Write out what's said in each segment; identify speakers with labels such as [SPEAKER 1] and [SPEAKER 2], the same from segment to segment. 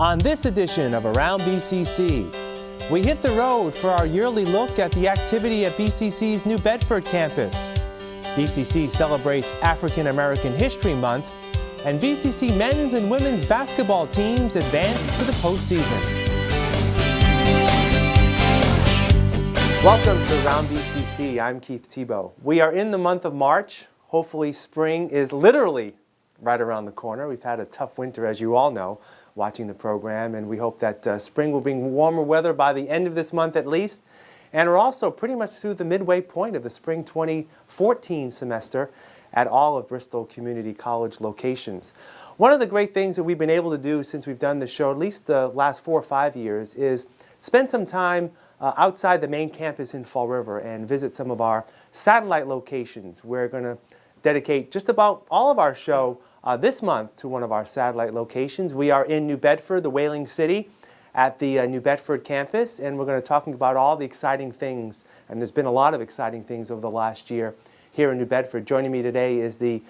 [SPEAKER 1] On this edition of Around BCC, we hit the road for our yearly look at the activity at BCC's New Bedford campus. BCC celebrates African American History Month, and BCC men's and women's basketball teams advance to the postseason. Welcome to Around BCC. I'm Keith Tebow. We are in the month of March. Hopefully spring is literally right around the corner. We've had a tough winter, as you all know watching the program, and we hope that uh, spring will bring warmer weather by the end of this month at least. And we're also pretty much through the midway point of the spring 2014 semester at all of Bristol Community College locations. One of the great things that we've been able to do since we've done this show, at least the last four or five years, is spend some time uh, outside the main campus in Fall River and visit some of our satellite locations. We're going to dedicate just about all of our show uh, this month to one of our satellite locations. We are in New Bedford, the Whaling City, at the uh, New Bedford campus, and we're going to talk about all the exciting things, and there's been a lot of exciting things over the last year here in New Bedford. Joining me today is the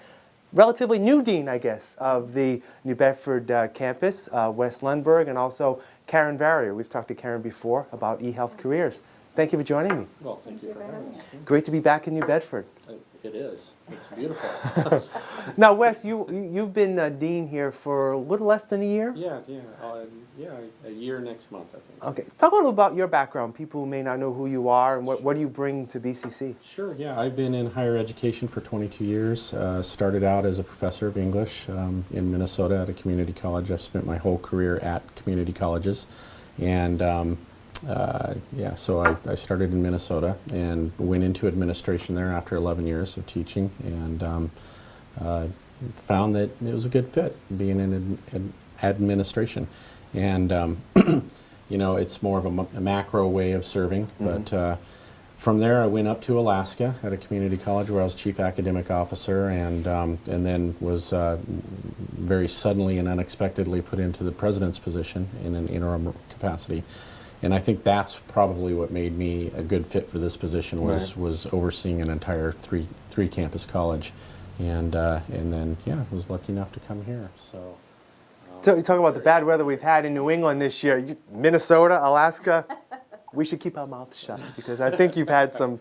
[SPEAKER 1] relatively new dean, I guess, of the New Bedford uh, campus, uh, Wes Lundberg, and also Karen Varrier. We've talked to Karen before about eHealth careers. Thank you for joining me.
[SPEAKER 2] Well, thank you for having us.
[SPEAKER 1] Great to be back in New Bedford.
[SPEAKER 2] It is. It's beautiful.
[SPEAKER 1] now, Wes, you you've been uh, dean here for a little less than a year.
[SPEAKER 2] yeah, yeah, uh, yeah. A year next month, I think.
[SPEAKER 1] Okay, talk a little about your background. People who may not know who you are and what what do you bring to BCC.
[SPEAKER 2] Sure. Yeah, I've been in higher education for 22 years. Uh, started out as a professor of English um, in Minnesota at a community college. I've spent my whole career at community colleges, and um, uh, yeah, so I, I, started in Minnesota and went into administration there after 11 years of teaching and um, uh, found that it was a good fit being in ad, ad administration. And, um, you know, it's more of a, a, macro way of serving, mm -hmm. but uh, from there I went up to Alaska at a community college where I was chief academic officer and, um, and then was uh, very suddenly and unexpectedly put into the president's position in an interim capacity. And I think that's probably what made me a good fit for this position was right. was overseeing an entire three three campus college, and uh, and then yeah, was lucky enough to come here. So.
[SPEAKER 1] Um, so you talk about the bad weather we've had in New England this year, Minnesota, Alaska. we should keep our mouths shut because I think you've had some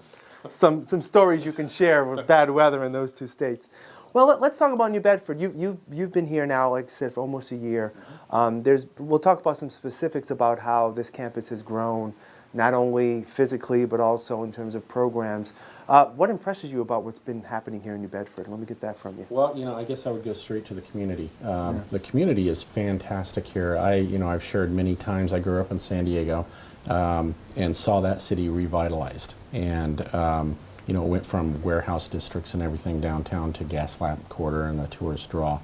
[SPEAKER 1] some some stories you can share with bad weather in those two states. Well, let, us talk about New Bedford. You, you, you've been here now, like I said, for almost a year. Um, there's, we'll talk about some specifics about how this campus has grown, not only physically, but also in terms of programs. Uh, what impresses you about what's been happening here in New Bedford? Let me get that from you.
[SPEAKER 2] Well, you know, I guess I would go straight to the community. Um, yeah. The community is fantastic here. I, you know, I've shared many times. I grew up in San Diego um, and saw that city revitalized. And um, you know, it went from warehouse districts and everything downtown to Gaslamp Quarter and the tourist draw.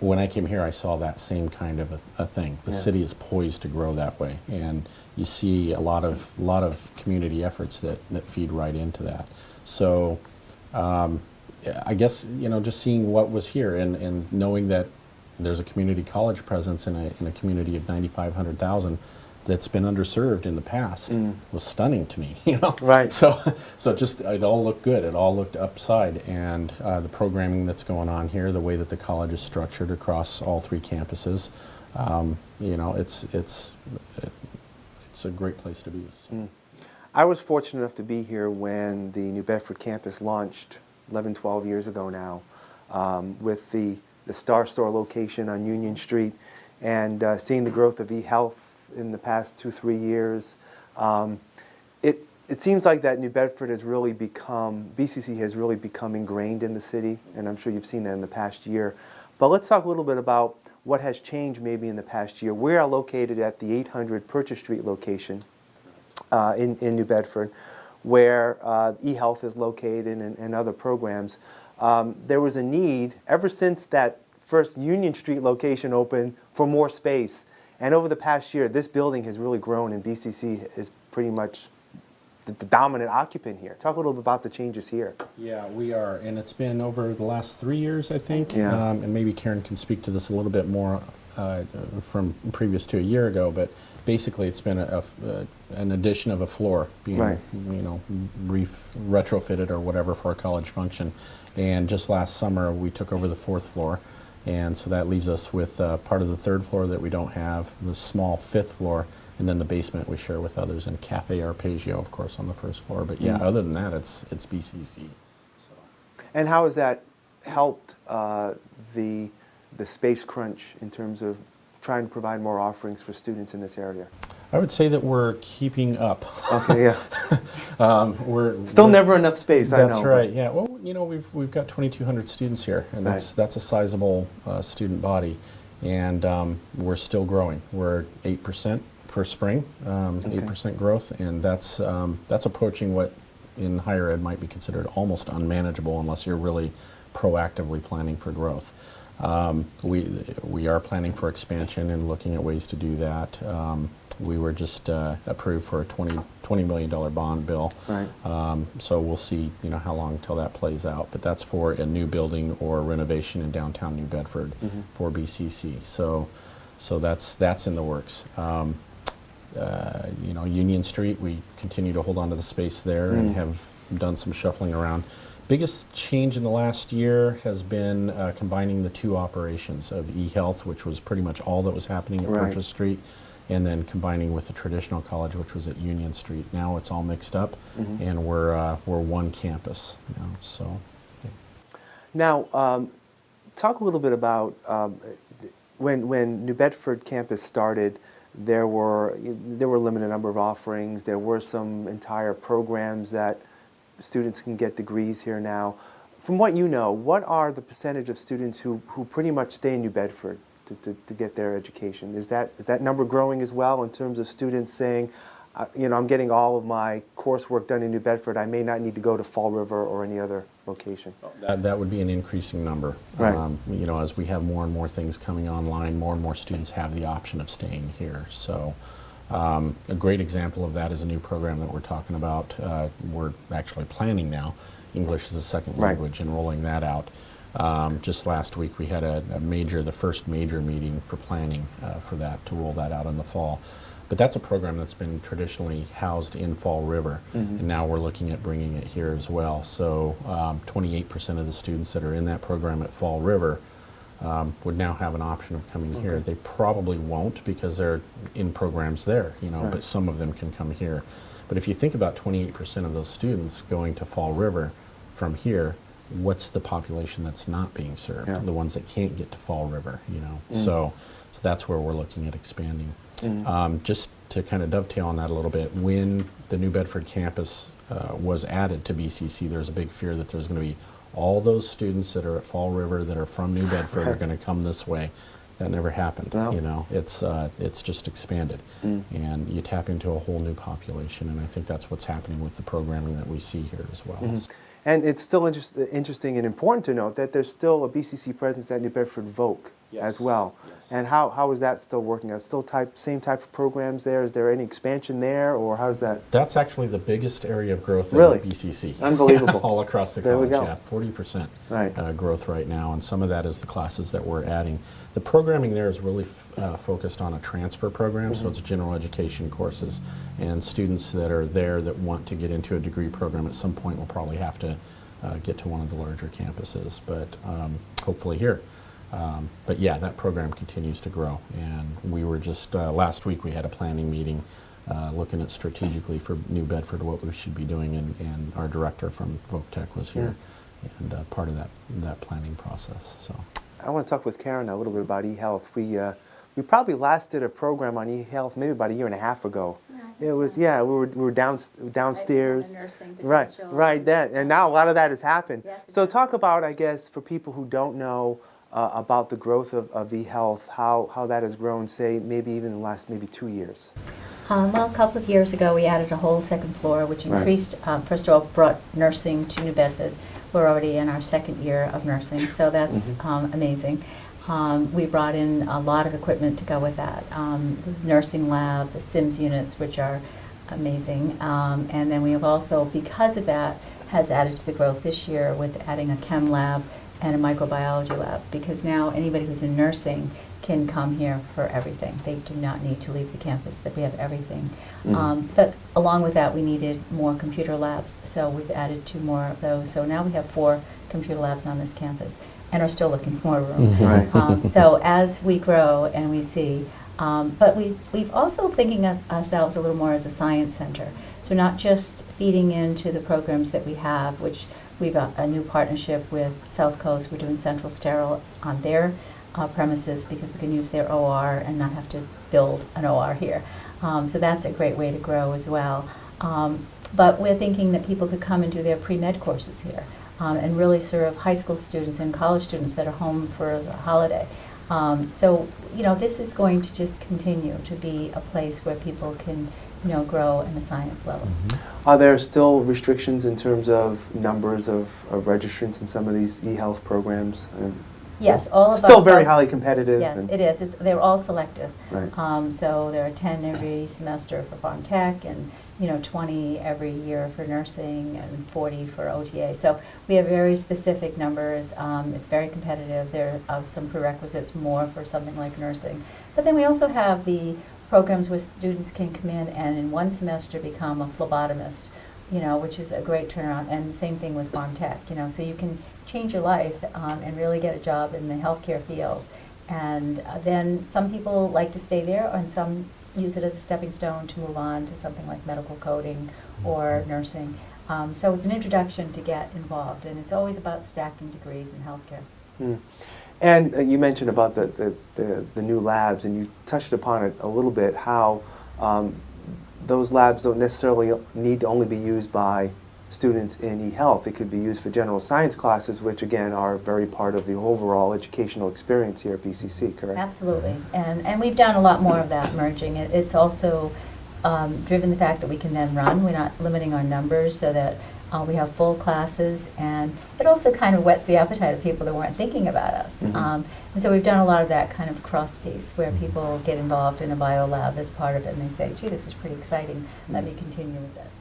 [SPEAKER 2] When I came here, I saw that same kind of a, a thing. The yeah. city is poised to grow that way, and you see a lot of lot of community efforts that, that feed right into that. So, um, I guess you know, just seeing what was here and, and knowing that there's a community college presence in a in a community of 9,500,000 that's been underserved in the past mm. was stunning to me. You know,
[SPEAKER 1] right?
[SPEAKER 2] So, so just it all looked good. It all looked upside, and uh, the programming that's going on here, the way that the college is structured across all three campuses, um, you know, it's it's it's a great place to be. So. Mm.
[SPEAKER 1] I was fortunate enough to be here when the New Bedford campus launched 11, 12 years ago now, um, with the the Star Store location on Union Street, and uh, seeing the growth of eHealth in the past two, three years. Um, it, it seems like that New Bedford has really become, BCC has really become ingrained in the city, and I'm sure you've seen that in the past year. But let's talk a little bit about what has changed maybe in the past year. We are located at the 800 Purchase Street location uh, in, in New Bedford, where uh, eHealth is located and, and other programs. Um, there was a need, ever since that first Union Street location opened, for more space. And over the past year, this building has really grown and BCC is pretty much the, the, dominant occupant here. Talk a little bit about the changes here.
[SPEAKER 2] Yeah, we are, and it's been over the last three years, I think.
[SPEAKER 1] Yeah.
[SPEAKER 2] Um, and maybe Karen can speak to this a little bit more uh, from previous to a year ago, but basically it's been a, a, an addition of a floor being,
[SPEAKER 1] right.
[SPEAKER 2] you know, retrofitted or whatever for a college function. And just last summer, we took over the fourth floor And so that leaves us with uh, part of the third floor that we don't have, the small fifth floor, and then the basement we share with others, and Cafe Arpeggio, of course, on the first floor. But yeah,
[SPEAKER 1] Mm.
[SPEAKER 2] other than that, it's it's BCC. So.
[SPEAKER 1] And how has that helped uh, the, the space crunch in terms of trying to provide more offerings for students in this area?
[SPEAKER 2] I would say that we're keeping up.
[SPEAKER 1] Okay, yeah.
[SPEAKER 2] Um, we're
[SPEAKER 1] Still
[SPEAKER 2] we're-
[SPEAKER 1] never enough space, I know.
[SPEAKER 2] That's
[SPEAKER 1] but-
[SPEAKER 2] right. Yeah. Well, you know, we've we've got 2,200 students here, and that's
[SPEAKER 1] Right.
[SPEAKER 2] that's a sizable uh, student body, and um, we're still growing. We're eight percent for spring, um, eight
[SPEAKER 1] Okay.
[SPEAKER 2] percent growth, and that's um, that's approaching what in higher ed might be considered almost unmanageable unless you're really proactively planning for growth. Um, we we are planning for expansion and looking at ways to do that. Um, we were just uh, approved for a 20, $20 million bond bill.
[SPEAKER 1] Right.
[SPEAKER 2] Um, so we'll see, you know, how long until that plays out. But that's for a new building or renovation in downtown New Bedford
[SPEAKER 1] Mhm.
[SPEAKER 2] for BCC. So, so that's that's in the works. Um, uh, you know, Union Street, we continue to hold on to the space there and
[SPEAKER 1] Mm.
[SPEAKER 2] have done some shuffling around. Biggest change in the last year has been uh, combining the two operations of eHealth, which was pretty much all that was happening at
[SPEAKER 1] Right.
[SPEAKER 2] Purchase Street, and then combining with the traditional college, which was at Union Street. Now it's all mixed up,
[SPEAKER 1] Mhm.
[SPEAKER 2] and we're uh, we're one campus now. So, yeah.
[SPEAKER 1] Now, um, talk a little bit about um, when when New Bedford campus started. There were there were a limited number of offerings. There were some entire programs that students can get degrees here now. From what you know, what are the percentage of students who, who pretty much stay in New Bedford to, to, to get their education? Is that is that number growing as well in terms of students saying, uh, you know, I'm getting all of my coursework done in New Bedford. I may not need to go to Fall River or any other location.
[SPEAKER 2] That, that would be an increasing number.
[SPEAKER 1] Right.
[SPEAKER 2] Um, you know, as we have more and more things coming online, more and more students have the option of staying here. So, um, a great example of that is a new program that we're talking about. Uh, we're actually planning now, English as a second
[SPEAKER 1] Right.
[SPEAKER 2] language, and rolling that out. Um, just last week, we had a, a major, the first major meeting for planning uh, for that to roll that out in the fall. But that's a program that's been traditionally housed in Fall River,
[SPEAKER 1] Mhm.
[SPEAKER 2] and now we're looking at bringing it here as well. So, um, 28% of the students that are in that program at Fall River um, would now have an option of coming here. They probably won't because they're in programs there, you know,
[SPEAKER 1] Right.
[SPEAKER 2] but some of them can come here. But if you think about 28% of those students going to Fall River from here, what's the population that's not being served?
[SPEAKER 1] Yeah.
[SPEAKER 2] The ones that can't get to Fall River, you know.
[SPEAKER 1] Mm.
[SPEAKER 2] So, so that's where we're looking at expanding.
[SPEAKER 1] Mm.
[SPEAKER 2] Um, just to kind of dovetail on that a little bit, when the New Bedford campus uh, was added to BCC, there's a big fear that there's going to be all those students that are at Fall River that are from New Bedford are going to come this way. That never happened.
[SPEAKER 1] No.
[SPEAKER 2] You know, it's uh, it's just expanded,
[SPEAKER 1] Mm.
[SPEAKER 2] and you tap into a whole new population, and I think that's what's happening with the programming that we see here as well.
[SPEAKER 1] Mhm. And it's still interest, interesting and important to note that there's still a BCC presence at New Bedford Voc as well.
[SPEAKER 2] yes.
[SPEAKER 1] And how, how is that still working? Are still type same type of programs there? Is there any expansion there, or how's that?
[SPEAKER 2] That's actually the biggest area of growth
[SPEAKER 1] Really?
[SPEAKER 2] in BCC.
[SPEAKER 1] Unbelievable.
[SPEAKER 2] All across the
[SPEAKER 1] There we
[SPEAKER 2] college,
[SPEAKER 1] go.
[SPEAKER 2] yeah, forty percent
[SPEAKER 1] Right.
[SPEAKER 2] uh, growth right now, and some of that is the classes that we're adding. The programming there is really f- uh, focused on a transfer program,
[SPEAKER 1] Mm-hmm.
[SPEAKER 2] so it's general education courses, and students that are there that want to get into a degree program at some point will probably have to uh, get to one of the larger campuses, but um, hopefully here. Um, but yeah, that program continues to grow, and we were just uh, last week we had a planning meeting uh, looking at strategically for New Bedford what we should be doing, and, and our director from Voctech was here, and uh, part of that that planning process. So
[SPEAKER 1] I want to talk with Karen a little bit about eHealth. We, uh, we probably last did a program on eHealth maybe about a year and a half ago.
[SPEAKER 3] Yeah,
[SPEAKER 1] It was,
[SPEAKER 3] so.
[SPEAKER 1] yeah, we were, we were down, downstairs.
[SPEAKER 3] nursing
[SPEAKER 1] Right,
[SPEAKER 3] potential.
[SPEAKER 1] right, that, and now a lot of that has happened.
[SPEAKER 3] Yes, it
[SPEAKER 1] So talk about, I guess, for people who don't know uh, about the growth of, of eHealth, how, how that has grown, say, maybe even the last maybe two years.
[SPEAKER 3] Um, well, a couple of years ago, we added a whole second floor, which
[SPEAKER 1] Right.
[SPEAKER 3] increased, um, first of all, brought nursing to New Bedford. We're already in our second year of nursing, so that's
[SPEAKER 1] Mhm.
[SPEAKER 3] um, amazing. Um, we brought in a lot of equipment to go with that. Um, the nursing lab, the Sims units, which are amazing. Um, and then we have also, because of that, has added to the growth this year with adding a chem lab and a microbiology lab. Because now anybody who's in nursing can come here for everything. They do not need to leave the campus, that we have everything.
[SPEAKER 1] Mhm.
[SPEAKER 3] Um, but along with that, we needed more computer labs, so we've added two more of those. So now we have four computer labs on this campus. and are still looking for more room.
[SPEAKER 1] Right.
[SPEAKER 3] Um, so as we grow and we see, um, but we, we've also thinking of ourselves a little more as a science center. So not just feeding into the programs that we have, which we've got a new partnership with South Coast. We're doing Central Sterile on their uh, premises because we can use their OR and not have to build an OR here. Um, so that's a great way to grow as well. Um, but we're thinking that people could come and do their pre-med courses here um, and really serve high school students and college students that are home for the holiday. Um, so, you know, this is going to just continue to be a place where people can, you know, grow in the science level.
[SPEAKER 1] Are there still restrictions in terms of numbers of, of registrants in some of these e-health programs?
[SPEAKER 3] Yes, all of
[SPEAKER 1] Still very highly competitive.
[SPEAKER 3] Yes, it is. It's, they're all selective.
[SPEAKER 1] Right.
[SPEAKER 3] Um, so there are 10 every semester for Pharm Tech and, you know, 20 every year for nursing and 40 for OTA. So we have very specific numbers. Um, it's very competitive. There are some prerequisites more for something like nursing. But then we also have the programs where students can come in and in one semester become a phlebotomist, you know, which is a great turnaround. And the same thing with Pharm Tech, you know, so you can change your life um, and really get a job in the healthcare field. And uh, then some people like to stay there, and some use it as a stepping stone to move on to something like medical coding or nursing. Um, so it's an introduction to get involved, and it's always about stacking degrees in healthcare.
[SPEAKER 1] Mm. And uh, you mentioned about the, the, the, the new labs, and you touched upon it a little bit, how um, those labs don't necessarily need to only be used by students in e-health. It could be used for general science classes, which again are very part of the overall educational experience here at BCC, correct?
[SPEAKER 3] Absolutely, and, and we've done a lot more of that merging. It, it's also um, driven the fact that we can then run, we're not limiting our numbers so that uh, we have full classes, and it also kind of whets the appetite of people that weren't thinking about us.
[SPEAKER 1] Mhm.
[SPEAKER 3] Um, and so we've done a lot of that kind of cross piece where people get involved in a bio lab as part of it, and they say, gee, this is pretty exciting, let me continue with this.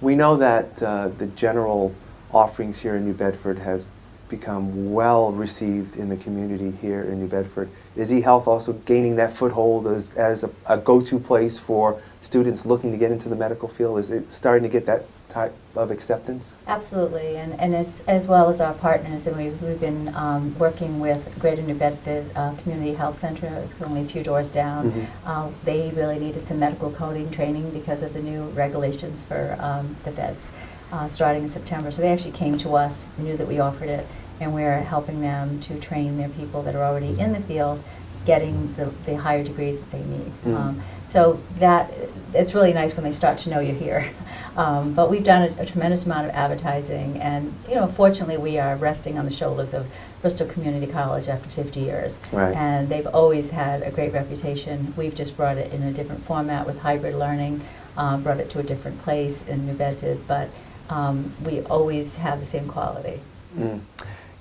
[SPEAKER 1] We know that uh, the general offerings here in New Bedford has become well received in the community here in New Bedford. Is eHealth also gaining that foothold as, as a, a go-to place for students looking to get into the medical field? Is it starting to get that type of acceptance?
[SPEAKER 3] Absolutely, and, and as, as well as our partners, and we've, we've been um, working with Greater New Bedford uh, Community Health Center, it's only a few doors down.
[SPEAKER 1] Mhm.
[SPEAKER 3] Uh, They really needed some medical coding training because of the new regulations for um, the feds, uh, starting in September. So they actually came to us, knew that we offered it, and we're helping them to train their people that are already in the field, getting the, the higher degrees that they need.
[SPEAKER 1] Mm.
[SPEAKER 3] Um, So that, it's really nice when they start to know you're here. Um, But we've done a a tremendous amount of advertising, and, you know, fortunately, we are resting on the shoulders of Bristol Community College after 50 years.
[SPEAKER 1] Right.
[SPEAKER 3] And they've always had a great reputation. We've just brought it in a different format with hybrid learning, um, brought it to a different place in New Bedford, but um, we always have the same quality.
[SPEAKER 1] Mm.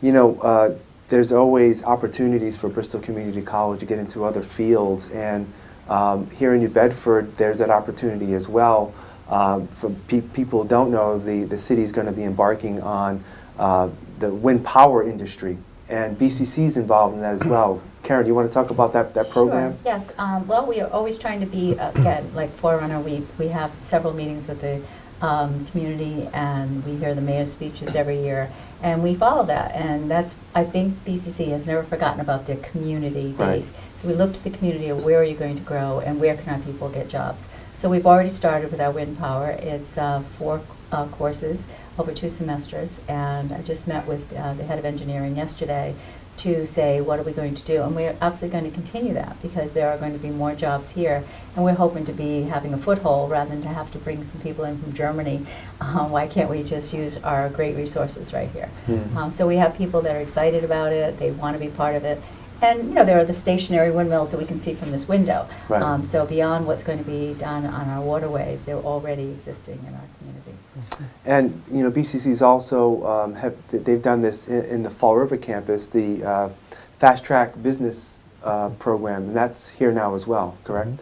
[SPEAKER 1] You know, uh, there's always opportunities for Bristol Community College to get into other fields, and um, here in New Bedford, there's that opportunity as well. Um, for pe- people who don't know, the, the city is going to be embarking on uh, the wind power industry, and BCC is involved in that as well. Karen, do you want to talk about that, that program?
[SPEAKER 3] Sure, yes. Um, Well, we are always trying to be, uh, again, like Forerunner, we, we have several meetings with the um, community, and we hear the mayor's speeches every year, and we follow that. And that's, I think BCC has never forgotten about their community
[SPEAKER 1] Right.
[SPEAKER 3] base. So we look to the community of where are you going to grow, and where can our people get jobs? So we've already started with our wind power. It's uh, four uh, courses over two semesters, and I just met with uh, the head of engineering yesterday to say, what are we going to do? And we're absolutely going to continue that because there are going to be more jobs here. And we're hoping to be having a foothold rather than to have to bring some people in from Germany. Uh, why can't we just use our great resources right here?
[SPEAKER 1] Mhm.
[SPEAKER 3] Um, so we have people that are excited about it, they want to be part of it. And, you know, there are the stationary windmills that we can see from this window.
[SPEAKER 1] Right.
[SPEAKER 3] Um, so beyond what's going to be done on our waterways, they're already existing in our communities.
[SPEAKER 1] And, you know, BCC's also um, have, they've done this in, in the Fall River campus, the uh, Fast Track Business uh, Program, and that's here now as well, correct?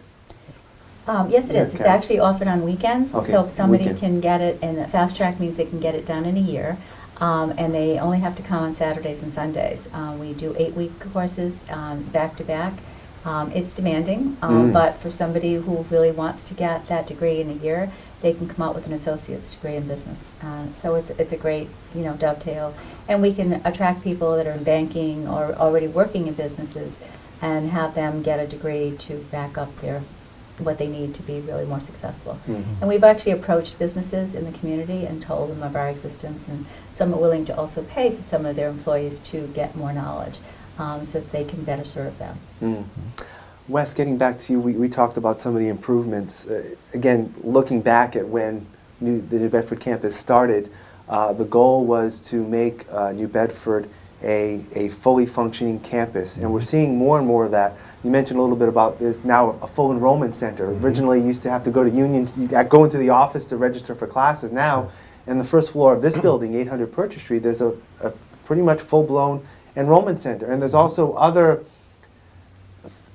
[SPEAKER 3] Um, yes, it is. It's actually offered on weekends,
[SPEAKER 1] Okay,
[SPEAKER 3] so somebody
[SPEAKER 1] weekend.
[SPEAKER 3] can get it, and fast track means they can get it done in a year. Um, and they only have to come on Saturdays and Sundays. Uh, we do eight-week courses, um, back to back. Um, it's demanding, um,
[SPEAKER 1] Mm.
[SPEAKER 3] but for somebody who really wants to get that degree in a year, they can come out with an associate's degree in business. Uh, so it's, it's a great, you know, dovetail. And we can attract people that are in banking or already working in businesses and have them get a degree to back up their, what they need to be really more successful.
[SPEAKER 1] Mhm.
[SPEAKER 3] And we've actually approached businesses in the community and told them of our existence, and some are willing to also pay for some of their employees to get more knowledge, um, so that they can better serve them.
[SPEAKER 1] Mm. Wes, getting back to you, we, we talked about some of the improvements. Uh, again, looking back at when New, the New Bedford campus started, uh, the goal was to make uh, New Bedford a, a fully functioning campus, and we're seeing more and more of that. You mentioned a little bit about this now a full enrollment center. Mm-hmm. Originally, you used to have to go to Union, you- go into the office to register for classes. Now, in the first floor of this building, 800 Purchase Street, there's a, a pretty much full-blown enrollment center, and there's mm-hmm. also other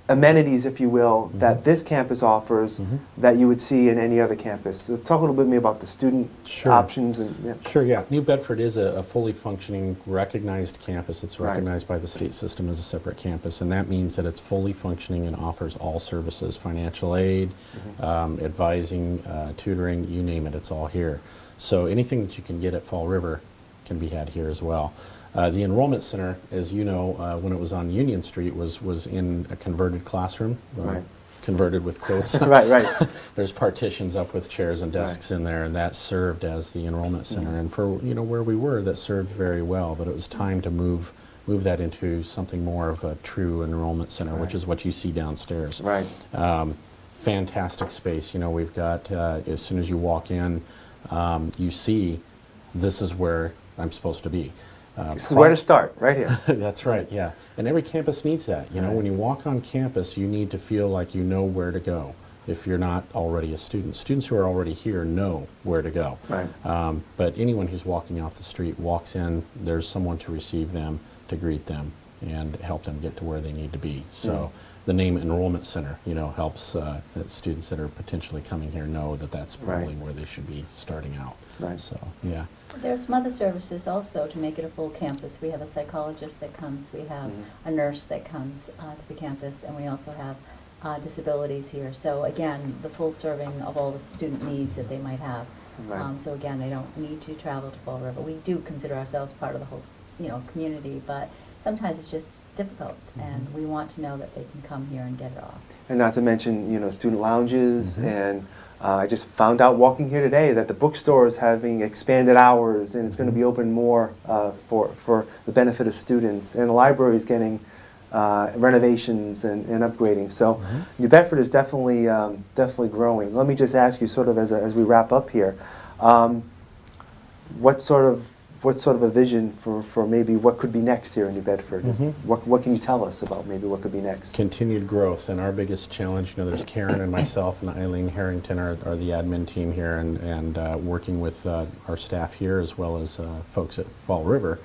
[SPEAKER 1] amenities, if you will, that this campus offers
[SPEAKER 2] Mhm.
[SPEAKER 1] that you would see in any other campus. Let's talk a little bit me about the student
[SPEAKER 2] Sure.
[SPEAKER 1] options and yeah.
[SPEAKER 2] Sure, yeah. New Bedford is a, a fully functioning, recognized campus. It's
[SPEAKER 1] Right.
[SPEAKER 2] recognized by the state system as a separate campus, and that means that it's fully functioning and offers all services, financial aid,
[SPEAKER 1] Mm-hmm.
[SPEAKER 2] um, advising, uh, tutoring, you name it, it's all here. So anything that you can get at Fall River can be had here as well. Uh, the enrollment center, as you know, uh, when it was on Union Street, was, was in a converted classroom. uh,
[SPEAKER 1] Right.
[SPEAKER 2] Converted with quotes.
[SPEAKER 1] right, right.
[SPEAKER 2] There's partitions up with chairs and desks in there, and that served as the enrollment center.
[SPEAKER 1] Mhm.
[SPEAKER 2] And for you know where we were, that served very well. But it was time to move move that into something more of a true enrollment center, which is what you see downstairs.
[SPEAKER 1] Right.
[SPEAKER 2] Um, fantastic space. You know, we've got uh, as soon as you walk in, um, you see this is where I'm supposed to be. Uh,
[SPEAKER 1] This is where to start, right here.
[SPEAKER 2] that's right, yeah. And every campus needs that. You know,
[SPEAKER 1] Right.
[SPEAKER 2] when you walk on campus, you need to feel like you know where to go if you're not already a student. Students who are already here know where to go.
[SPEAKER 1] Right.
[SPEAKER 2] Um, but anyone who's walking off the street walks in, there's someone to receive them, to greet them, and help them get to where they need to be. So the name Enrollment Center, you know, helps uh, that students that are potentially coming here know that that's
[SPEAKER 1] Right.
[SPEAKER 2] probably where they should be starting out.
[SPEAKER 1] Right.
[SPEAKER 2] So, yeah.
[SPEAKER 3] There's some other services also to make it a full campus. We have a psychologist that comes, we have
[SPEAKER 1] Mhm.
[SPEAKER 3] a nurse that comes uh, to the campus, and we also have uh, disabilities here. So again, the full serving of all the student needs that they might have.
[SPEAKER 1] Right.
[SPEAKER 3] Um, So again, they don't need to travel to Fall River. We do consider ourselves part of the whole, you know, community, but sometimes it's just difficult, and we want to know that they can come here and get it off.
[SPEAKER 1] And not to mention, you know, student lounges,
[SPEAKER 2] Mhm.
[SPEAKER 1] and uh, I just found out walking here today that the bookstore is having expanded hours, and it's going to be open more uh, for for the benefit of students, and the library is getting uh, renovations and, and upgrading. So
[SPEAKER 2] Mhm.
[SPEAKER 1] New Bedford is definitely um, definitely growing. Let me just ask you, sort of as a, as we wrap up here, um, what sort of what sort of a vision for, for maybe what could be next here in New Bedford? Is-
[SPEAKER 2] Mhm.
[SPEAKER 1] What what can you tell us about maybe what could be next?
[SPEAKER 2] continued growth and our biggest challenge you know there's karen and myself and eileen harrington are, are the admin team here and, and uh, working with uh, our staff here as well as uh, folks at fall river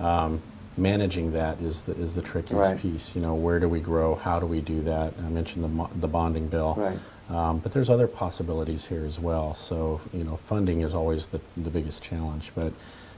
[SPEAKER 2] um, managing that is the, is the trickiest
[SPEAKER 1] Right.
[SPEAKER 2] piece you know where do we grow how do we do that i mentioned the, mo- the bonding bill
[SPEAKER 1] Right.
[SPEAKER 2] um, but there's other possibilities here as well. So, you know, funding is always the, the biggest challenge. But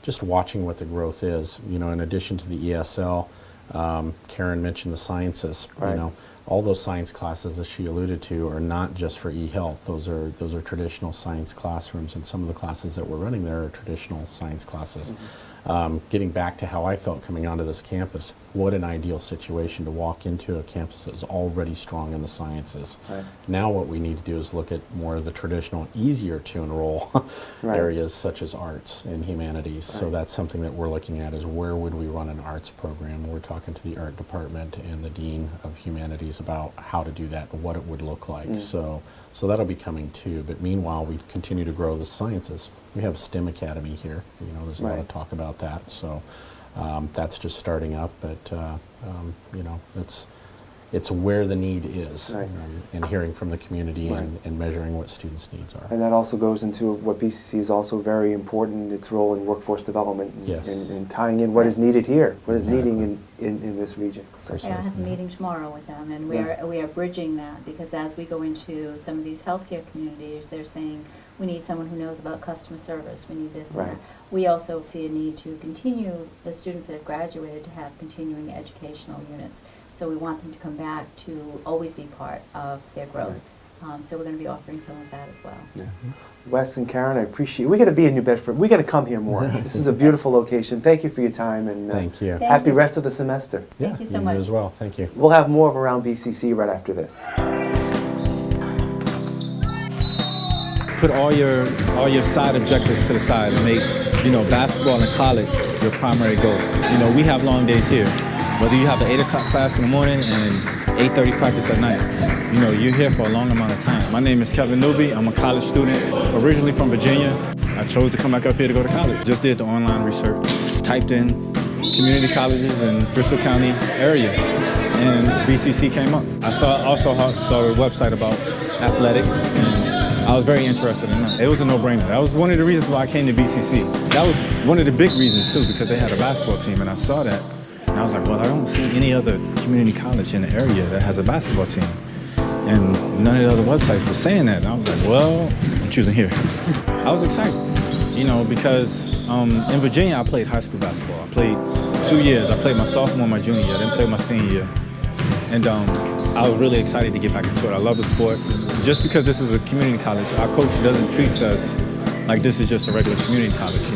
[SPEAKER 2] just watching what the growth is, you know, in addition to the ESL, um, Karen mentioned the sciences.
[SPEAKER 1] Right.
[SPEAKER 2] You know, all those science classes that she alluded to are not just for e-health. Those are those are traditional science classrooms, and some of the classes that we're running there are traditional science classes.
[SPEAKER 1] Mm-hmm.
[SPEAKER 2] Um, getting back to how I felt coming onto this campus, what an ideal situation to walk into a campus that's already strong in the sciences.
[SPEAKER 1] Right.
[SPEAKER 2] Now what we need to do is look at more of the traditional, easier to enroll
[SPEAKER 1] Right.
[SPEAKER 2] areas such as arts and humanities. So that's something that we're looking at is where would we run an arts program? We're talking to the art department and the dean of humanities about how to do that and what it would look like.
[SPEAKER 1] Mm.
[SPEAKER 2] So so that'll be coming too. But meanwhile, we continue to grow the sciences. We have STEM Academy here. You know, there's a lot of talk about that. So um, that's just starting up, but uh, um, you know, it's it's where the need is,
[SPEAKER 1] Right.
[SPEAKER 2] um, and hearing from the community
[SPEAKER 1] Right.
[SPEAKER 2] and, and measuring what students' needs are.
[SPEAKER 1] And that also goes into what BCC is also very important, its role in workforce development and,
[SPEAKER 2] Yes.
[SPEAKER 1] and, and tying in what is needed here, what is needing in, in, in this region. So-
[SPEAKER 3] Yeah, I have a meeting tomorrow with them, and we
[SPEAKER 1] Yeah.
[SPEAKER 3] are, we are bridging that, because as we go into some of these healthcare communities, they're saying, we need someone who knows about customer service, we need this and that. We also see a need to continue, the students that have graduated to have continuing educational units. So we want them to come back to always be part of their growth. Um, so we're going to be offering some of that as well.
[SPEAKER 1] Wes and Karen, I appreciate. We got to be in New Bedford. We got to come here more. this is a beautiful location. Thank you for your time and uh,
[SPEAKER 2] Thank you.
[SPEAKER 3] Thank
[SPEAKER 1] happy
[SPEAKER 3] you.
[SPEAKER 1] rest of the semester.
[SPEAKER 3] Thank you so
[SPEAKER 2] you
[SPEAKER 3] much.
[SPEAKER 2] as well. Thank you.
[SPEAKER 1] We'll have more of around BCC right after this.
[SPEAKER 4] Put all your all your side objectives to the side and make you know basketball in college your primary goal. You know we have long days here, whether you have an eight o'clock class in the morning and 8:30 practice at night. You know you're here for a long amount of time. My name is Kevin Newby. I'm a college student, originally from Virginia. I chose to come back up here to go to college. Just did the online research, typed in community colleges in Bristol County area, and BCC came up. I saw also saw a website about athletics. And I was very interested in that. It was a no-brainer. That was one of the reasons why I came to BCC. That was one of the big reasons too, because they had a basketball team, and I saw that, and I was like, well, I don't see any other community college in the area that has a basketball team, and none of the other websites were saying that. And I was like, well, I'm choosing here. I was excited, you know, because um, in Virginia I played high school basketball. I played two years. I played my sophomore, and my junior didn't play my senior year. And um, I was really excited to get back into it. I love the sport. Just because this is a community college, our coach doesn't treat us like this is just a regular community college.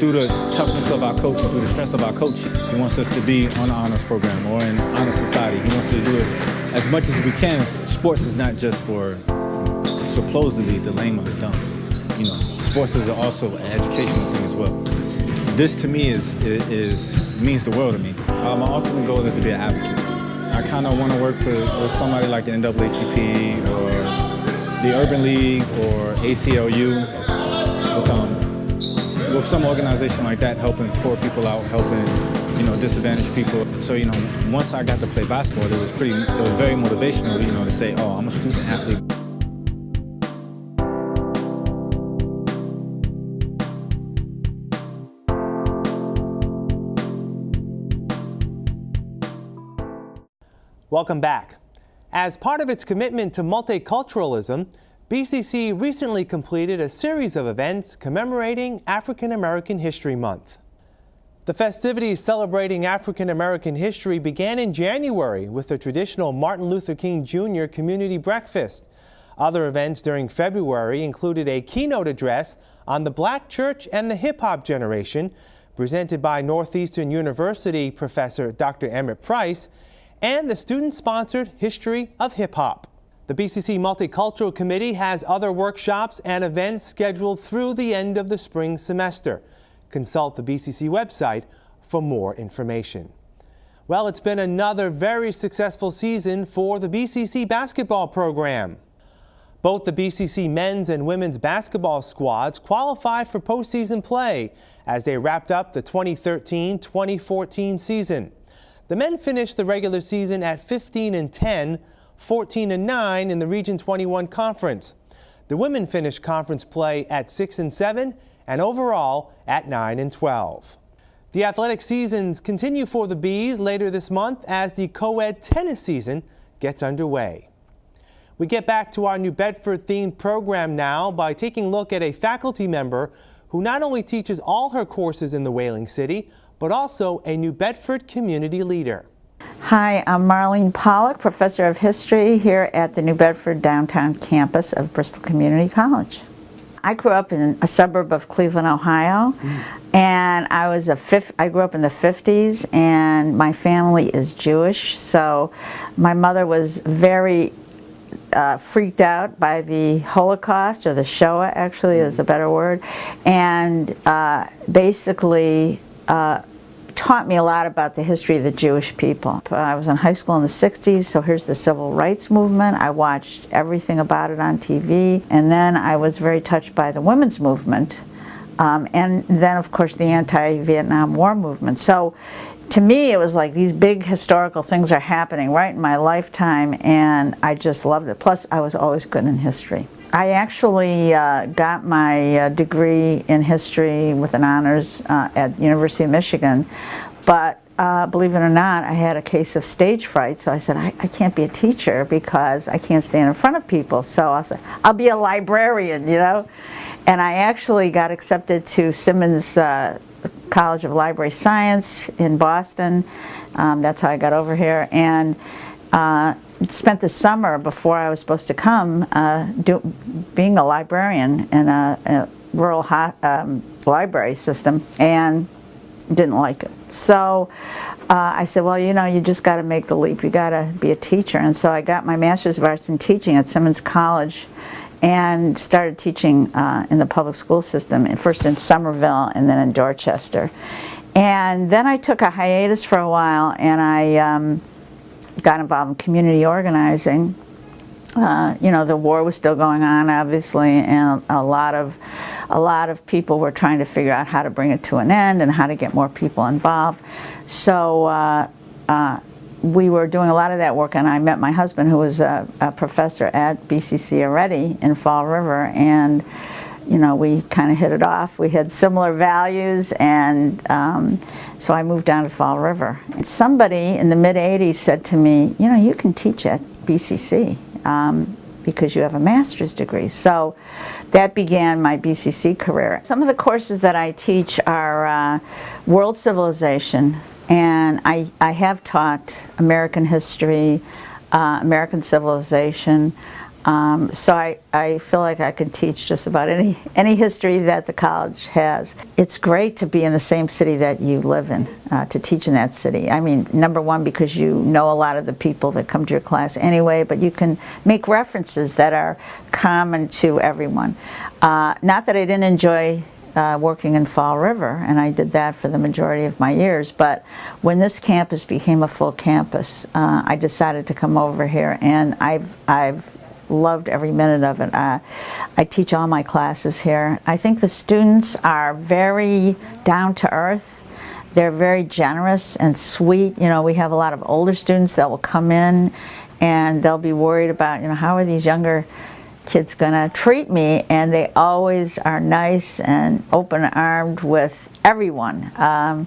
[SPEAKER 4] Through the toughness of our coach and through the strength of our coach, he wants us to be on the honors program or in honor society. He wants us to do it as much as we can. Sports is not just for supposedly the lame or the dumb. You know, sports is also an educational thing as well. This to me is, is means the world to me. Uh, my ultimate goal is to be an advocate. I kind of want to work for, with somebody like the NAACP or the Urban League or ACLU, with, um, with some organization like that, helping poor people out, helping you know disadvantaged people. So you know, once I got to play basketball, it was pretty, it was very motivational, you know, to say, oh, I'm a student athlete.
[SPEAKER 1] Welcome back. As part of its commitment to multiculturalism, BCC recently completed a series of events commemorating African American History Month. The festivities celebrating African American history began in January with the traditional Martin Luther King Jr. Community Breakfast. Other events during February included a keynote address on the black church and the hip hop generation, presented by Northeastern University professor Dr. Emmett Price, and the student-sponsored History of Hip Hop. The BCC Multicultural Committee has other workshops and events scheduled through the end of the spring semester. Consult the BCC website for more information. Well, it's been another very successful season for the BCC basketball program. Both the BCC men's and women's basketball squads qualified for postseason play as they wrapped up the 2013-2014 season. The men finished the regular season at 15 and 10, 14 and 9 in the Region 21 conference. The women finished conference play at 6 and 7 and overall at 9 and 12. The athletic seasons continue for the Bees later this month as the co-ed tennis season gets underway. We get back to our New Bedford themed program now by taking a look at a faculty member who not only teaches all her courses in the Whaling City, but also a New Bedford community leader.
[SPEAKER 5] Hi, I'm Marlene Pollock, Professor of History here at the New Bedford downtown campus of Bristol Community College. I grew up in a suburb of Cleveland, Ohio, and I was a fifth, I grew up in the 50s and my family is Jewish, so my mother was very uh, freaked out by the Holocaust, or the Shoah actually is a better word, and uh, basically uh, taught me a lot about the history of the Jewish people. I was in high school in the 60s, so here's the civil rights movement. I watched everything about it on TV, and then I was very touched by the women's movement, um, and then of course the anti-Vietnam War movement. So to me it was like these big historical things are happening right in my lifetime, and I just loved it. Plus I was always good in history. I actually uh, got my uh, degree in history with an honors uh, at University of Michigan, but uh, believe it or not, I had a case of stage fright, so I said, I, I, can't be a teacher because I can't stand in front of people, so I said, I'll be a librarian, you know? And I actually got accepted to Simmons uh, College of Library Science in Boston. Um, that's how I got over here. And uh, spent the summer before I was supposed to come uh, do, being a librarian in a, a rural ho um, library system and didn't like it. So uh, I said, well, you know, you just got to make the leap. You got to be a teacher. And so I got my Master's of Arts in Teaching at Simmons College and started teaching uh, in the public school system, first in Somerville and then in Dorchester. And then I took a hiatus for a while and I um, got involved in community organizing. Uh, you know, the war was still going on, obviously, and a lot of a lot of people were trying to figure out how to bring it to an end and how to get more people involved. So uh, uh, we were doing a lot of that work, and I met my husband, who was a, a professor at BCC already in Fall River, and you know, we kind of hit it off. We had similar values, and um, so I moved down to Fall River. And somebody in the mid-'80s said to me, you know, you can teach at BCC um, because you have a master's degree. So that began my BCC career. Some of the courses that I teach are uh, world civilization, and I, I have taught American history, uh, American civilization, um, so I, I feel like I can teach just about any, any history that the college has. It's great to be in the same city that you live in, uh, to teach in that city. I mean, number one, because you know a lot of the people that come to your class anyway, but you can make references that are common to everyone. Uh, not that I didn't enjoy uh, working in Fall River, and I did that for the majority of my years. But when this campus became a full campus, uh, I decided to come over here, and I've I've loved every minute of it. Uh, I teach all my classes here. I think the students are very down to earth. They're very generous and sweet. You know, we have a lot of older students that will come in and they'll be worried about, you know, how are these younger kids to treat me? And they always are nice and open-armed with everyone. Um,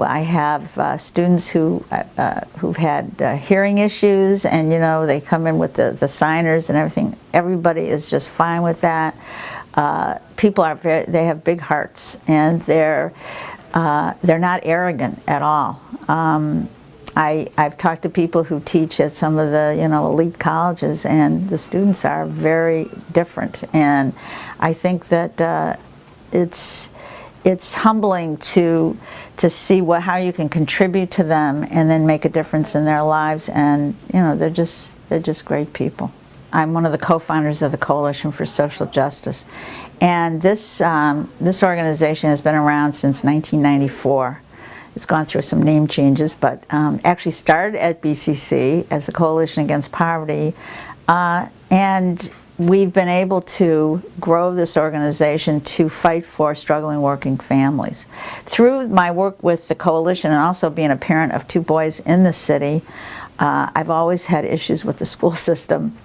[SPEAKER 5] I have uh, students who uh, uh, who've had uh, hearing issues, and you know they come in with the the signers and everything. Everybody is just fine with that. Uh, people are very they have big hearts, and they're uh, they're not arrogant at all. Um, I, I've talked to people who teach at some of the you know elite colleges, and the students are very different. And I think that it's it's humbling to to see what how you can contribute to them and then make a difference in their lives and you know they're just they're just great people. I'm one of the co-founders of the Coalition for Social Justice and this um, this organization has been around since 1994. It's gone through some name changes but um, actually started at BCC as the Coalition Against Poverty uh, and we've been able to grow this organization to fight for struggling working families. Through my work with the coalition and also being a parent of two boys in the city, uh, I've always had issues with the school system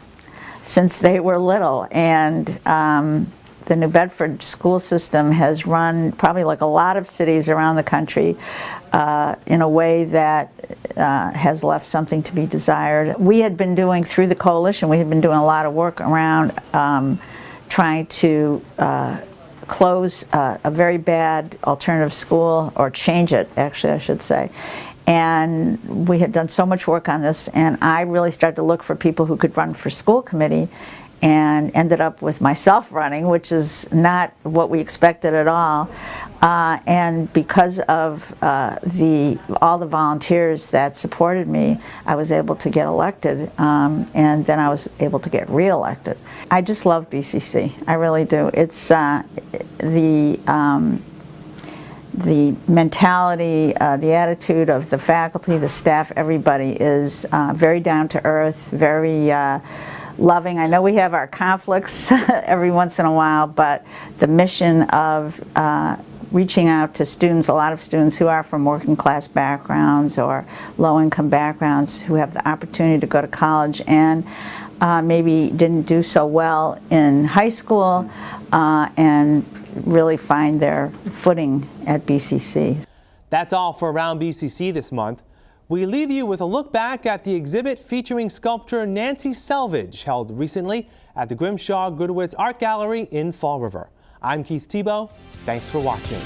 [SPEAKER 5] since they were little and um, the New Bedford school system has run probably like a lot of cities around the country uh, in a way that uh, has left something to be desired. We had been doing, through the coalition, we had been doing a lot of work around um, trying to uh, close a very bad alternative school, or change it, actually I should say. And we had done so much work on this, and I really started to look for people who could run for school committee and ended up with myself running, which is not what we expected at all. Uh, and because of uh, the all the volunteers that supported me, I was able to get elected, um, and then I was able to get reelected. I just love BCC. I really do. It's uh, the um, the mentality, uh, the attitude of the faculty, the staff, everybody is uh, very down to earth, very uh, loving. I know we have our conflicts every once in a while, but the mission of uh, reaching out to students, a lot of students who are from working class backgrounds or low income backgrounds who have the opportunity to go to college and uh, maybe didn't do so well in high school uh, and really find their footing at BCC.
[SPEAKER 1] That's all for Around BCC this month. We leave you with a look back at the exhibit featuring sculptor Nancy Selvage held recently at the Grimshaw Gudewicz Art Gallery in Fall River. I'm Keith Tebow. Thanks for watching.